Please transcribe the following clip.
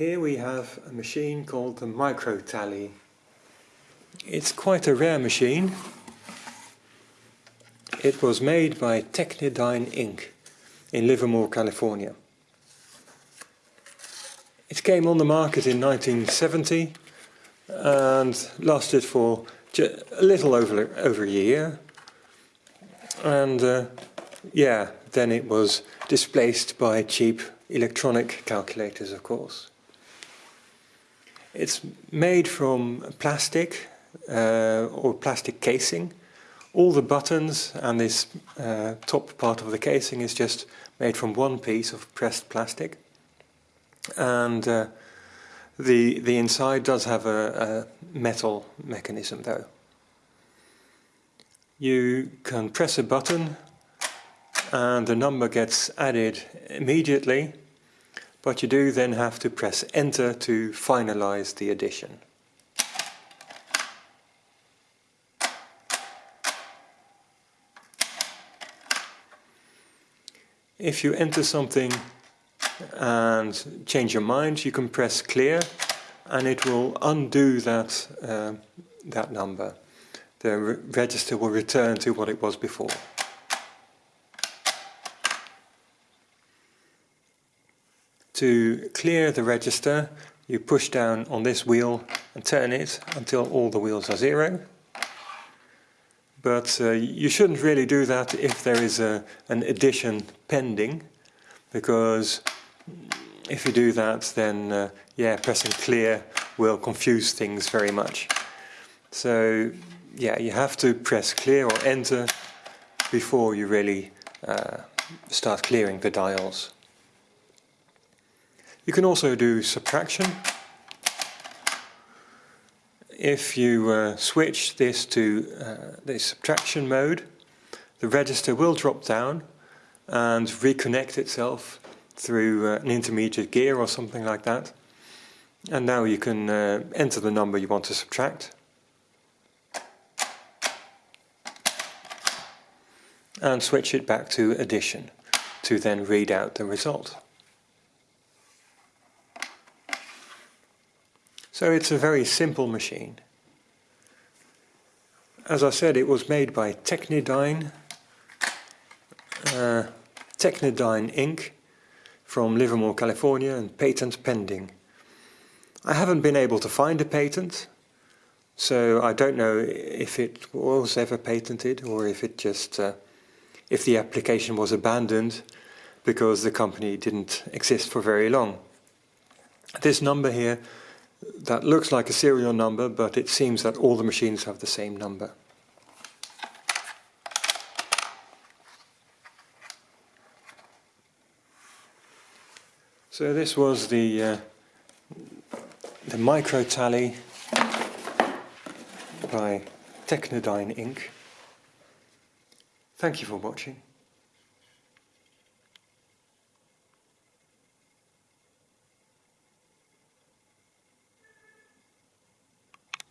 Here we have a machine called the Microtally. It's quite a rare machine. It was made by Technidyne Inc. in Livermore, California. It came on the market in 1970 and lasted for a little over, over a year. And uh, yeah, then it was displaced by cheap electronic calculators, of course. It's made from plastic uh, or plastic casing. All the buttons and this uh, top part of the casing is just made from one piece of pressed plastic. And uh, the, the inside does have a, a metal mechanism though. You can press a button and the number gets added immediately but you do then have to press enter to finalize the addition. If you enter something and change your mind, you can press clear and it will undo that, uh, that number. The re register will return to what it was before. To clear the register, you push down on this wheel and turn it until all the wheels are zero. But uh, you shouldn't really do that if there is a, an addition pending, because if you do that, then uh, yeah, pressing clear will confuse things very much. So yeah, you have to press clear or enter before you really uh, start clearing the dials. You can also do subtraction. If you uh, switch this to uh, the subtraction mode, the register will drop down and reconnect itself through uh, an intermediate gear or something like that. And now you can uh, enter the number you want to subtract. And switch it back to addition to then read out the result. So it's a very simple machine. As I said, it was made by Technidyne, uh, Inc. from Livermore, California and patent pending. I haven't been able to find a patent, so I don't know if it was ever patented or if it just, uh, if the application was abandoned because the company didn't exist for very long. This number here that looks like a serial number, but it seems that all the machines have the same number. So this was the uh, the Microtally by Technidyne Inc. Thank you for watching.